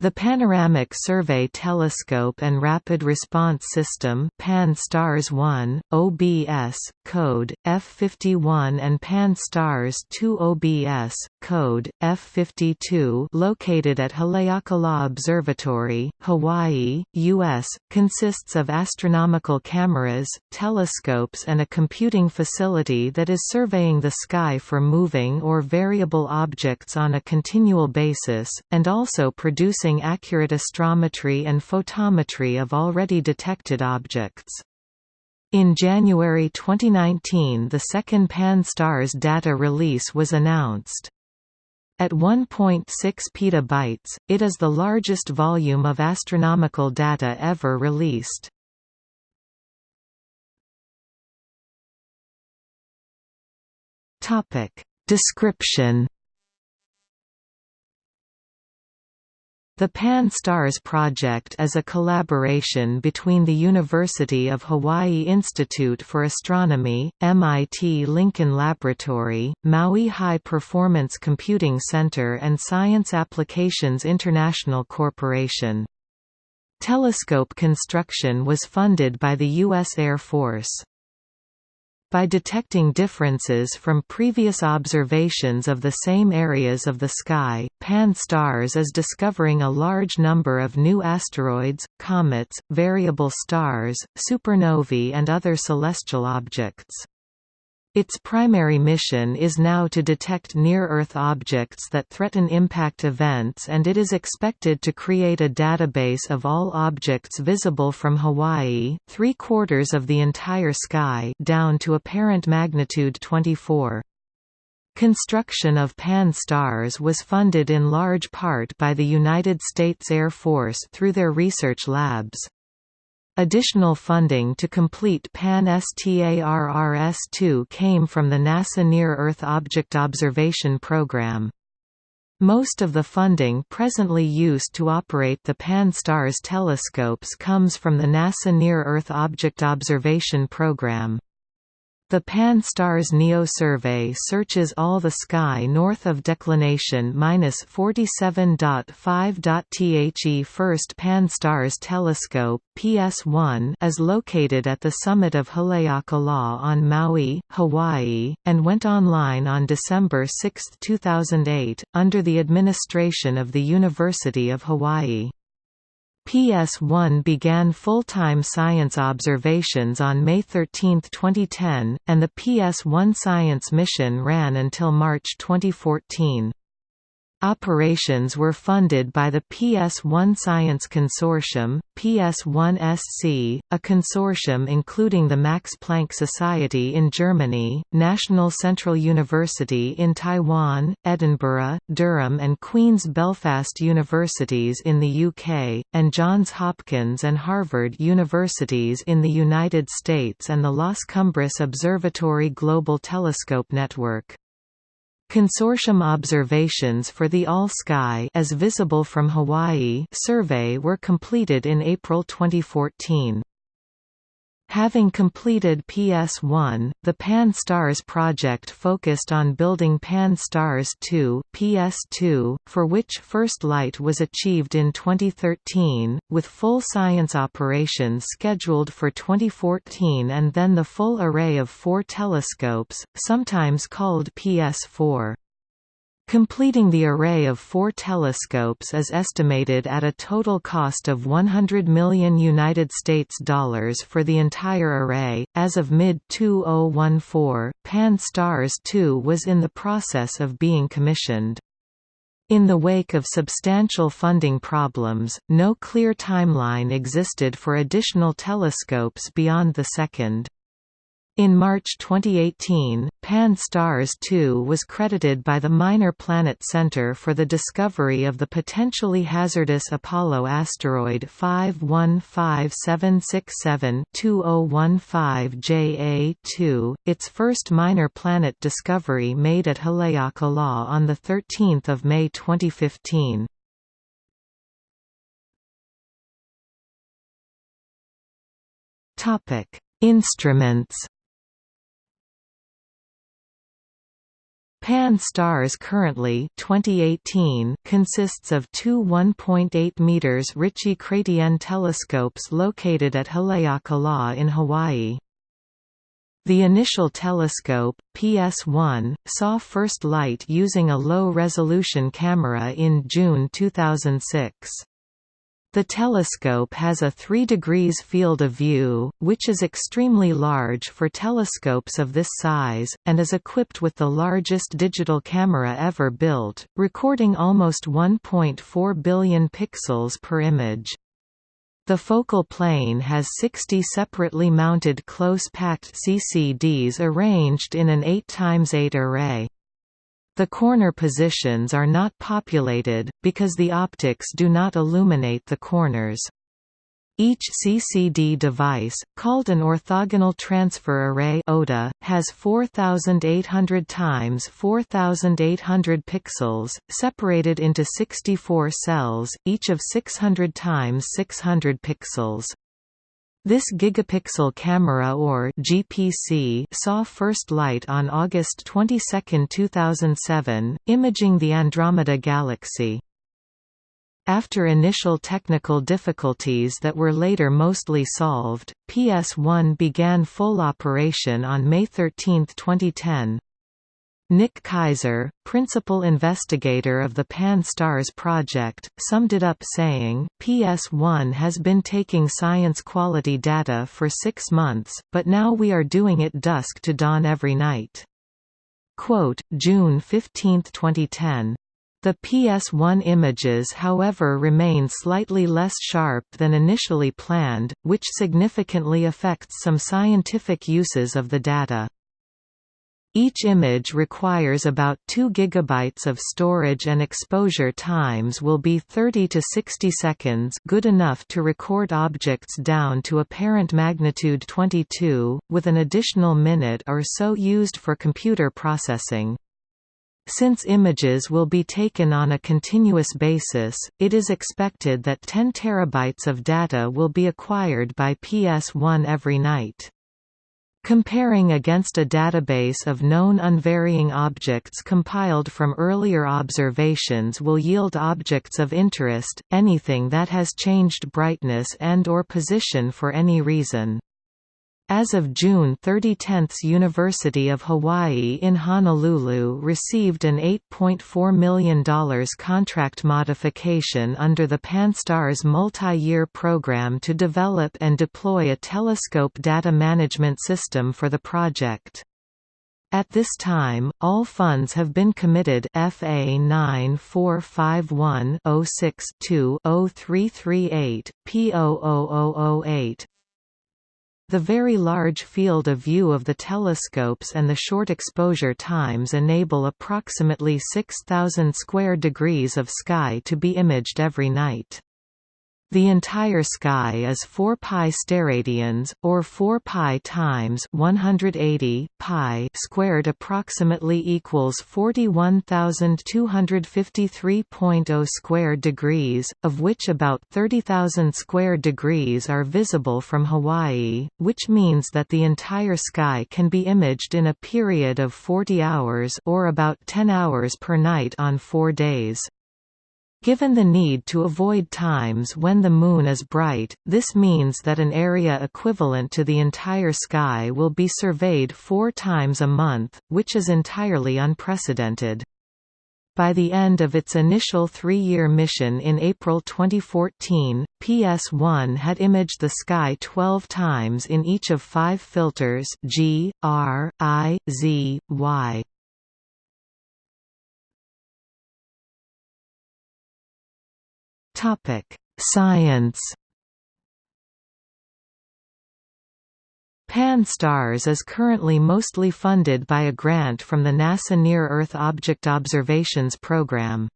The Panoramic Survey Telescope and Rapid Response System PAN-STARRS-1, OBS, code, F51 and PAN-STARRS-2 OBS, code, F52 located at Haleakala Observatory, Hawaii, U.S., consists of astronomical cameras, telescopes and a computing facility that is surveying the sky for moving or variable objects on a continual basis, and also producing accurate astrometry and photometry of already detected objects. In January 2019 the second Pan-STARRS data release was announced. At 1.6 petabytes, it is the largest volume of astronomical data ever released. Description The Pan-STARRS project is a collaboration between the University of Hawaii Institute for Astronomy, MIT Lincoln Laboratory, Maui High Performance Computing Center and Science Applications International Corporation. Telescope construction was funded by the U.S. Air Force. By detecting differences from previous observations of the same areas of the sky, Pan-STARRS is discovering a large number of new asteroids, comets, variable stars, supernovae and other celestial objects. Its primary mission is now to detect near-Earth objects that threaten impact events and it is expected to create a database of all objects visible from Hawaii three-quarters of the entire sky down to apparent magnitude 24. Construction of Pan-STARRS was funded in large part by the United States Air Force through their research labs. Additional funding to complete Pan-STARRS-2 came from the NASA Near-Earth Object Observation Program. Most of the funding presently used to operate the Pan-STARRS telescopes comes from the NASA Near-Earth Object Observation Program. The Pan-STARRS NEO survey searches all the sky north of declination 47.5. The first Pan-STARRS telescope PS1 is located at the summit of Haleakala on Maui, Hawaii, and went online on December 6, 2008, under the administration of the University of Hawaii. PS1 began full-time science observations on May 13, 2010, and the PS1 science mission ran until March 2014. Operations were funded by the PS1 Science Consortium, PS1SC, a consortium including the Max Planck Society in Germany, National Central University in Taiwan, Edinburgh, Durham and Queen's Belfast Universities in the UK, and Johns Hopkins and Harvard Universities in the United States and the Las Cumbres Observatory Global Telescope Network. Consortium observations for the All-Sky as visible from Hawaii survey were completed in April 2014. Having completed PS1, the Pan-STARRS project focused on building Pan-STARRS 2 PS2, for which first light was achieved in 2013, with full science operations scheduled for 2014 and then the full array of four telescopes, sometimes called PS4. Completing the array of four telescopes is estimated at a total cost of 100 million United States dollars for the entire array. As of mid-2014, Pan-STARRS 2 was in the process of being commissioned. In the wake of substantial funding problems, no clear timeline existed for additional telescopes beyond the second. In March 2018, Pan-STARRS 2 was credited by the Minor Planet Center for the discovery of the potentially hazardous Apollo asteroid 515767-2015 JA2, its first minor planet discovery made at Haleakala on 13 May 2015. Instruments Pan-STARRS currently 2018 consists of two 1.8 meters Ritchey-Chrétien telescopes located at Haleakala in Hawaii. The initial telescope, PS1, saw first light using a low-resolution camera in June 2006. The telescope has a 3 degrees field of view, which is extremely large for telescopes of this size, and is equipped with the largest digital camera ever built, recording almost 1.4 billion pixels per image. The focal plane has 60 separately mounted close-packed CCDs arranged in an 8x8 array. The corner positions are not populated, because the optics do not illuminate the corners. Each CCD device, called an orthogonal transfer array (OTA), has 4800 times 4800 pixels, separated into 64 cells, each of 600 times 600 pixels. This gigapixel camera or GPC saw first light on August 22, 2007, imaging the Andromeda Galaxy. After initial technical difficulties that were later mostly solved, PS1 began full operation on May 13, 2010. Nick Kaiser, principal investigator of the Pan-STARRS project, summed it up saying, PS1 has been taking science quality data for six months, but now we are doing it dusk to dawn every night. Quote, June 15, 2010. The PS1 images however remain slightly less sharp than initially planned, which significantly affects some scientific uses of the data. Each image requires about 2 GB of storage and exposure times will be 30 to 60 seconds good enough to record objects down to apparent magnitude 22, with an additional minute or so used for computer processing. Since images will be taken on a continuous basis, it is expected that 10 terabytes of data will be acquired by PS1 every night. Comparing against a database of known unvarying objects compiled from earlier observations will yield objects of interest, anything that has changed brightness and or position for any reason. As of June 30 Tenths University of Hawaii in Honolulu received an $8.4 million contract modification under the Pan-STARRS multi-year program to develop and deploy a telescope data management system for the project. At this time, all funds have been committed FA 9451 06 2 0338 P00008 the very large field of view of the telescopes and the short exposure times enable approximately 6,000 square degrees of sky to be imaged every night. The entire sky is 4 pi steradians, or 4 pi times 180 pi squared approximately equals 41,253.0 square degrees, of which about 30,000 square degrees are visible from Hawaii, which means that the entire sky can be imaged in a period of 40 hours or about 10 hours per night on four days. Given the need to avoid times when the Moon is bright, this means that an area equivalent to the entire sky will be surveyed four times a month, which is entirely unprecedented. By the end of its initial three-year mission in April 2014, PS1 had imaged the sky 12 times in each of five filters G, R, I, Z, Y. Science. Pan-STARRS is currently mostly funded by a grant from the NASA Near-Earth Object Observations Program.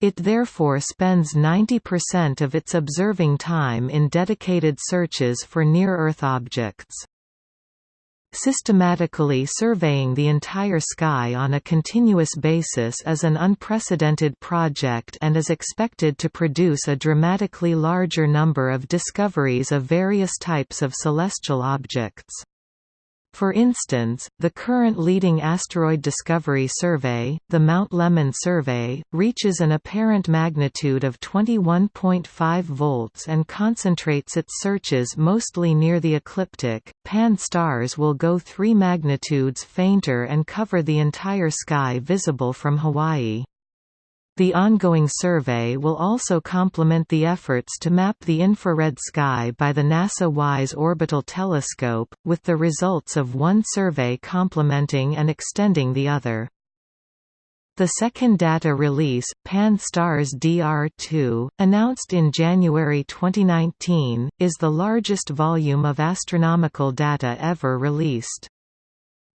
It therefore spends 90% of its observing time in dedicated searches for near-Earth objects. Systematically surveying the entire sky on a continuous basis is an unprecedented project and is expected to produce a dramatically larger number of discoveries of various types of celestial objects. For instance, the current leading asteroid discovery survey, the Mount Lemmon survey, reaches an apparent magnitude of 21.5 volts and concentrates its searches mostly near the ecliptic. Pan-STARRS will go 3 magnitudes fainter and cover the entire sky visible from Hawaii. The ongoing survey will also complement the efforts to map the infrared sky by the NASA WISE orbital telescope, with the results of one survey complementing and extending the other. The second data release, Pan-STARRS DR2, announced in January 2019, is the largest volume of astronomical data ever released.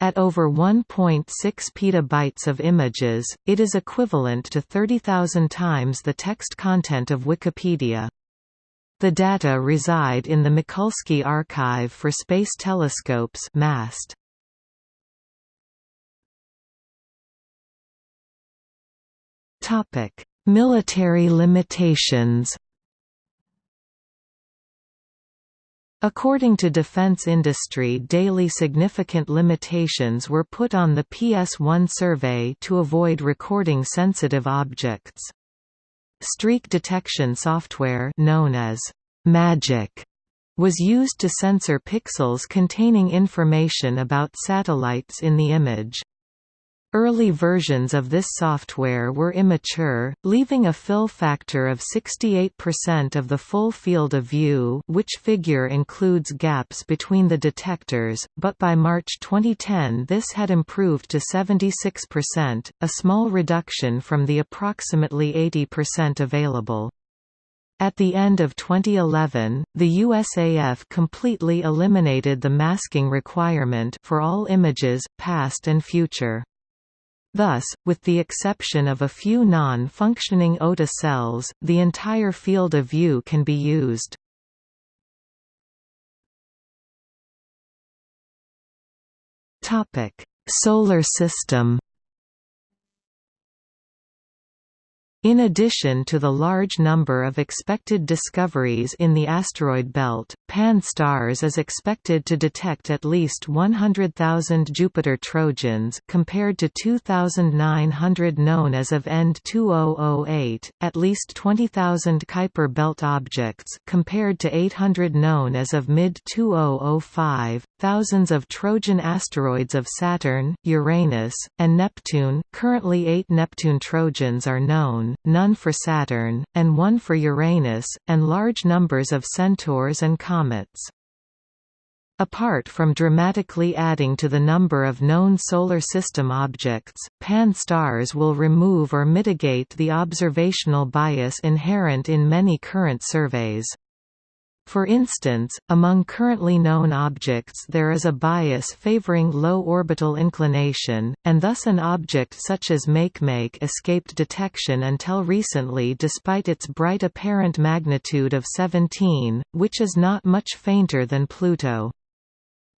At over 1.6 petabytes of images, it is equivalent to 30,000 times the text content of Wikipedia. The data reside in the Mikulski Archive for Space Telescopes MAST. Military limitations According to defense industry daily significant limitations were put on the PS1 survey to avoid recording sensitive objects. Streak detection software known as MAGIC was used to censor pixels containing information about satellites in the image. Early versions of this software were immature, leaving a fill factor of 68% of the full field of view which figure includes gaps between the detectors, but by March 2010 this had improved to 76%, a small reduction from the approximately 80% available. At the end of 2011, the USAF completely eliminated the masking requirement for all images, past and future. Thus, with the exception of a few non-functioning OTA cells, the entire field of view can be used. Solar system In addition to the large number of expected discoveries in the asteroid belt, Pan-STARRS is expected to detect at least 100,000 Jupiter Trojans compared to 2,900 known as of end 2008, at least 20,000 Kuiper belt objects compared to 800 known as of mid-2005, thousands of Trojan asteroids of Saturn, Uranus, and Neptune. Currently eight Neptune Trojans are known, none for Saturn, and one for Uranus, and large numbers of centaurs and comets. Apart from dramatically adding to the number of known Solar System objects, Pan-STARRS will remove or mitigate the observational bias inherent in many current surveys. For instance, among currently known objects there is a bias favoring low orbital inclination, and thus an object such as Makemake escaped detection until recently despite its bright apparent magnitude of 17, which is not much fainter than Pluto.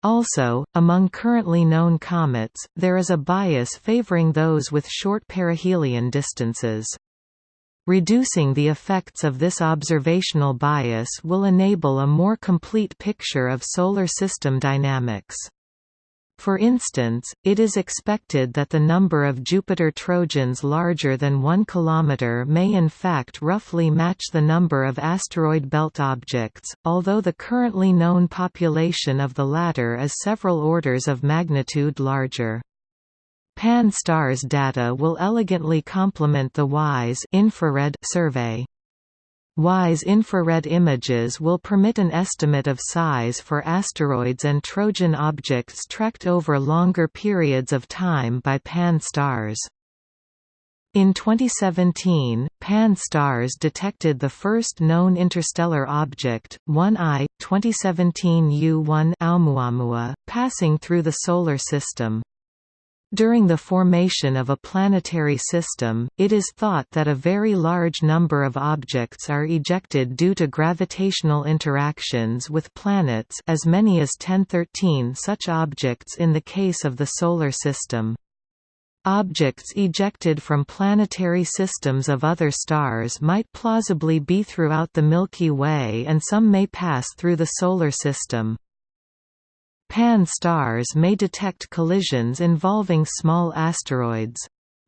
Also, among currently known comets, there is a bias favoring those with short perihelion distances. Reducing the effects of this observational bias will enable a more complete picture of solar system dynamics. For instance, it is expected that the number of Jupiter Trojans larger than 1 km may in fact roughly match the number of asteroid belt objects, although the currently known population of the latter is several orders of magnitude larger. Pan-STARRS data will elegantly complement the WISE infrared survey. WISE infrared images will permit an estimate of size for asteroids and Trojan objects tracked over longer periods of time by Pan-STARRS. In 2017, Pan-STARRS detected the first known interstellar object, 1I, 2017 U1 Oumuamua, passing through the Solar System. During the formation of a planetary system, it is thought that a very large number of objects are ejected due to gravitational interactions with planets as many as 1013 such objects in the case of the Solar System. Objects ejected from planetary systems of other stars might plausibly be throughout the Milky Way and some may pass through the Solar System. Pan-STARRS may detect collisions involving small asteroids.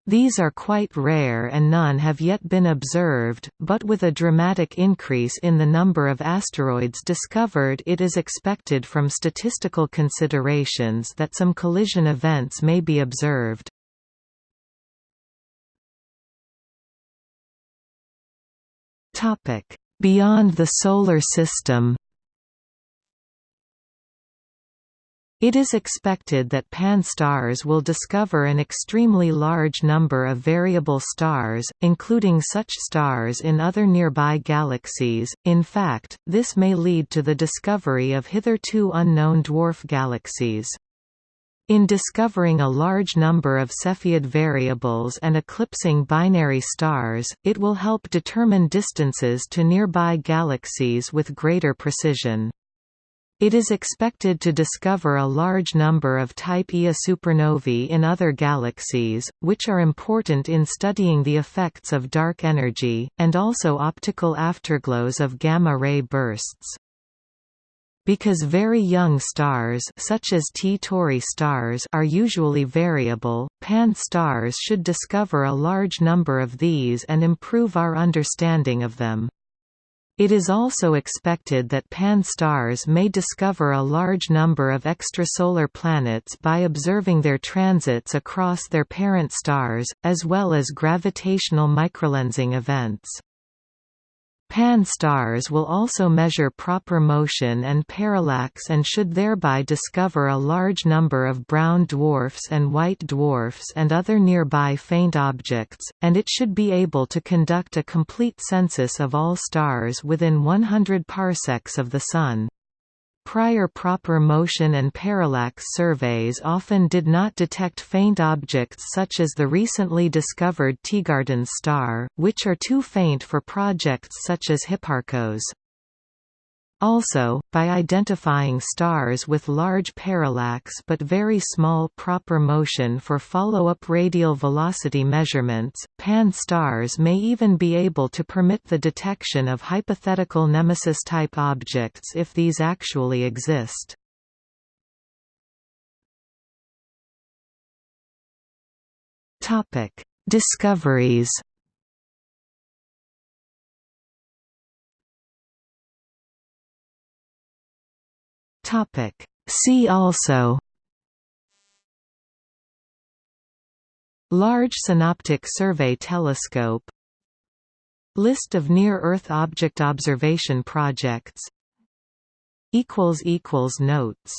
These are quite rare and none have yet been observed, but with a dramatic increase in the number of asteroids discovered it is expected from statistical considerations that some collision events may be observed. Beyond the Solar System It is expected that Pan-STARRS will discover an extremely large number of variable stars, including such stars in other nearby galaxies. In fact, this may lead to the discovery of hitherto unknown dwarf galaxies. In discovering a large number of Cepheid variables and eclipsing binary stars, it will help determine distances to nearby galaxies with greater precision. It is expected to discover a large number of Type Ia supernovae in other galaxies, which are important in studying the effects of dark energy, and also optical afterglows of gamma-ray bursts. Because very young stars such as T Tauri stars are usually variable, Pan-STARRS should discover a large number of these and improve our understanding of them. It is also expected that Pan-STARRS may discover a large number of extrasolar planets by observing their transits across their parent stars, as well as gravitational microlensing events. Pan-STARRS will also measure proper motion and parallax and should thereby discover a large number of brown dwarfs and white dwarfs and other nearby faint objects, and it should be able to conduct a complete census of all stars within 100 parsecs of the Sun. Prior proper motion and parallax surveys often did not detect faint objects such as the recently discovered Teegarden star, which are too faint for projects such as Hipparcos. Also, by identifying stars with large parallax but very small proper motion for follow-up radial velocity measurements, Pan-STARRS may even be able to permit the detection of hypothetical nemesis-type objects if these actually exist. Discoveries Topic. See also Large Synoptic Survey Telescope List of near-Earth object observation projects Notes